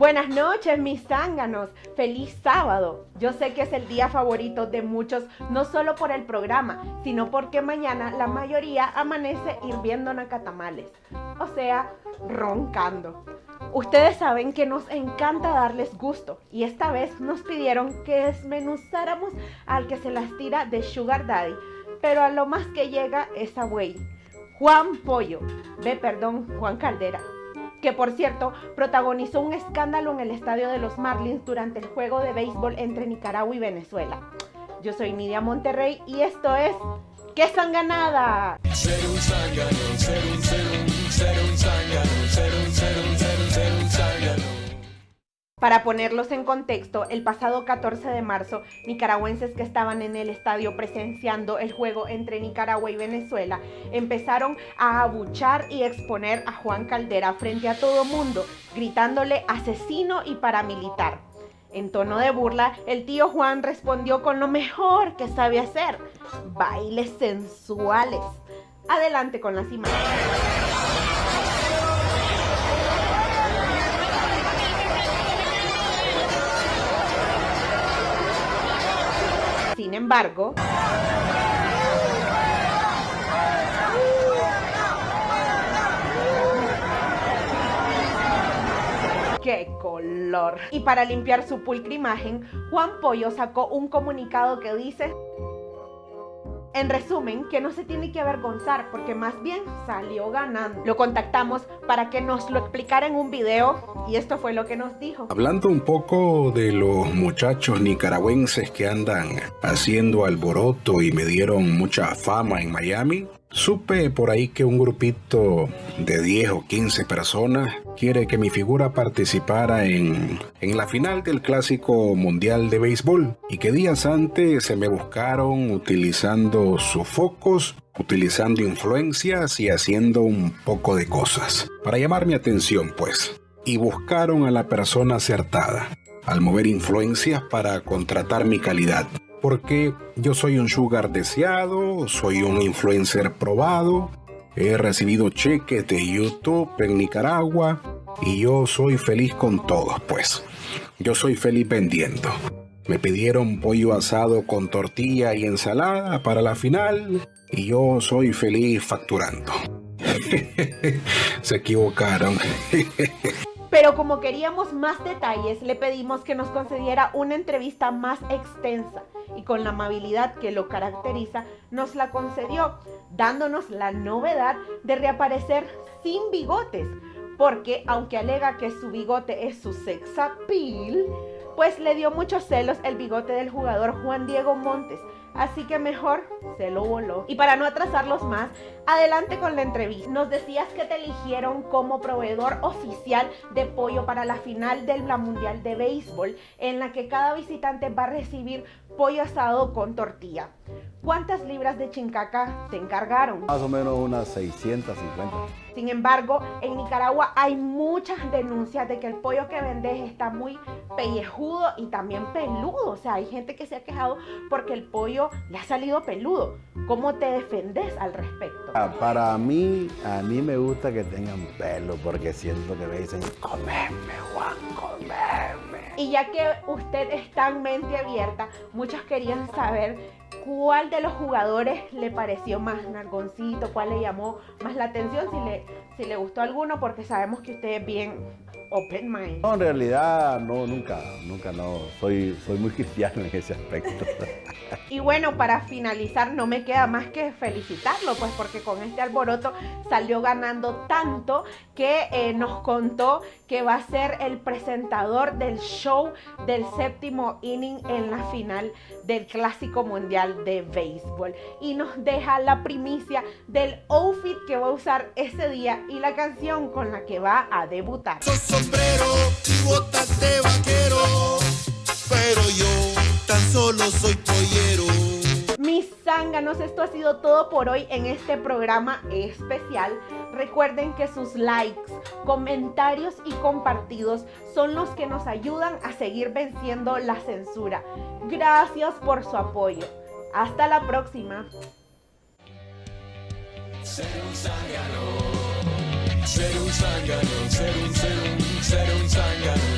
Buenas noches mis zánganos, feliz sábado. Yo sé que es el día favorito de muchos, no solo por el programa, sino porque mañana la mayoría amanece hirviendo nacatamales, o sea, roncando. Ustedes saben que nos encanta darles gusto y esta vez nos pidieron que desmenuzáramos al que se las tira de Sugar Daddy, pero a lo más que llega es a Buey. Juan Pollo, ve perdón, Juan Caldera que por cierto protagonizó un escándalo en el estadio de los Marlins durante el juego de béisbol entre Nicaragua y Venezuela. Yo soy Nidia Monterrey y esto es ¡Qué sanganada! Para ponerlos en contexto, el pasado 14 de marzo, nicaragüenses que estaban en el estadio presenciando el juego entre Nicaragua y Venezuela empezaron a abuchar y exponer a Juan Caldera frente a todo mundo, gritándole asesino y paramilitar. En tono de burla, el tío Juan respondió con lo mejor que sabe hacer, bailes sensuales. Adelante con las imágenes. Embargo, ¡Qué color! Y para limpiar su pulcra imagen, Juan Pollo sacó un comunicado que dice en resumen, que no se tiene que avergonzar porque más bien salió ganando. Lo contactamos para que nos lo explicara en un video y esto fue lo que nos dijo. Hablando un poco de los muchachos nicaragüenses que andan haciendo alboroto y me dieron mucha fama en Miami, Supe por ahí que un grupito de 10 o 15 personas quiere que mi figura participara en, en, la final del Clásico Mundial de Béisbol y que días antes se me buscaron utilizando sofocos, utilizando influencias y haciendo un poco de cosas. Para llamar mi atención pues. Y buscaron a la persona acertada al mover influencias para contratar mi calidad porque yo soy un sugar deseado, soy un influencer probado, he recibido cheques de YouTube en Nicaragua y yo soy feliz con todos, pues. Yo soy feliz vendiendo. Me pidieron pollo asado con tortilla y ensalada para la final y yo soy feliz facturando. Se equivocaron. Pero como queríamos más detalles, le pedimos que nos concediera una entrevista más extensa y con la amabilidad que lo caracteriza, nos la concedió, dándonos la novedad de reaparecer sin bigotes, porque aunque alega que su bigote es su sex appeal, pues le dio muchos celos el bigote del jugador Juan Diego Montes, así que mejor se lo voló. Y para no atrasarlos más, adelante con la entrevista. Nos decías que te eligieron como proveedor oficial de pollo para la final del Mundial de Béisbol, en la que cada visitante va a recibir pollo asado con tortilla. ¿Cuántas libras de chincaca te encargaron? Más o menos unas 650. Sin embargo, en Nicaragua hay muchas denuncias de que el pollo que vendes está muy pellejudo y también peludo. O sea, hay gente que se ha quejado porque el pollo le ha salido peludo. ¿Cómo te defendes al respecto? Ah, para mí, a mí me gusta que tengan pelo porque siento que me dicen, comeme, Juan, comeme. Y ya que usted está en mente abierta, muchos querían saber cuál de los jugadores le pareció más nargoncito, cuál le llamó más la atención, si le, si le gustó alguno, porque sabemos que usted es bien open mind. No, en realidad no, nunca, nunca no. Soy, soy muy cristiano en ese aspecto. y bueno, para finalizar no me queda más que felicitarlo, pues porque con este alboroto salió ganando tanto que eh, nos contó que va a ser el presentador del show del séptimo inning en la final del Clásico Mundial de Béisbol. Y nos deja la primicia del outfit que va a usar ese día y la canción con la que va a debutar sombrero y botas de vaquero, pero yo tan solo soy pollero. Mis zánganos, esto ha sido todo por hoy en este programa especial. Recuerden que sus likes, comentarios y compartidos son los que nos ayudan a seguir venciendo la censura. Gracias por su apoyo. Hasta la próxima. Ser un zángano, ser un zángano, ser un, ser un Ser un zángano, ser